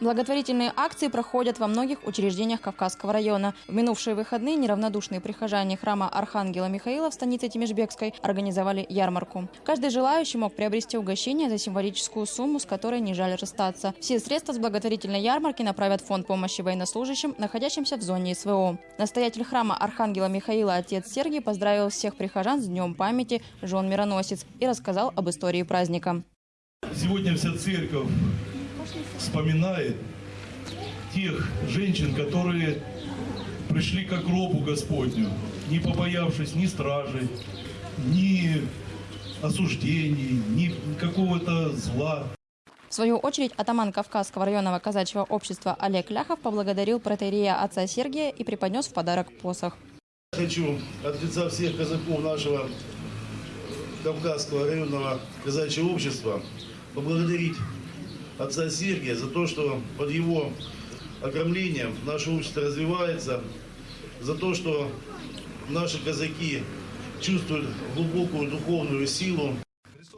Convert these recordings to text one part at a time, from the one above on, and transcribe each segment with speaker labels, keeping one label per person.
Speaker 1: Благотворительные акции проходят во многих учреждениях Кавказского района. В минувшие выходные неравнодушные прихожане храма Архангела Михаила в станице Тимишбекской организовали ярмарку. Каждый желающий мог приобрести угощение за символическую сумму, с которой не жаль расстаться. Все средства с благотворительной ярмарки направят в фонд помощи военнослужащим, находящимся в зоне СВО. Настоятель храма Архангела Михаила отец Сергий поздравил всех прихожан с Днем памяти жен мироносец и рассказал об истории праздника.
Speaker 2: Сегодня вся церковь вспоминает тех женщин, которые пришли к гробу Господню, не побоявшись ни стражи, ни осуждений, ни какого-то зла.
Speaker 1: В свою очередь, атаман Кавказского районного казачьего общества Олег Ляхов поблагодарил протеерея отца Сергия и преподнес в подарок посох.
Speaker 3: Хочу от лица всех казаков нашего Кавказского районного казачьего общества поблагодарить отца Сергия за то, что под его окромлением наше общество развивается, за то, что наши казаки чувствуют глубокую духовную силу.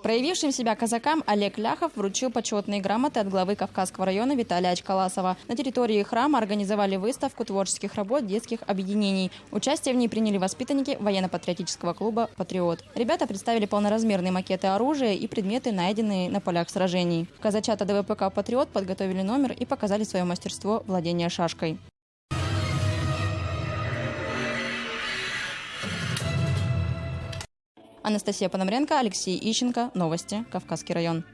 Speaker 1: Проявившим себя казакам Олег Ляхов вручил почетные грамоты от главы Кавказского района Виталия Ачкаласова. На территории храма организовали выставку творческих работ детских объединений. Участие в ней приняли воспитанники военно-патриотического клуба «Патриот». Ребята представили полноразмерные макеты оружия и предметы, найденные на полях сражений. Казачата ДВПК «Патриот» подготовили номер и показали свое мастерство владения шашкой. Анастасия Пономаренко, Алексей Ищенко. Новости. Кавказский район.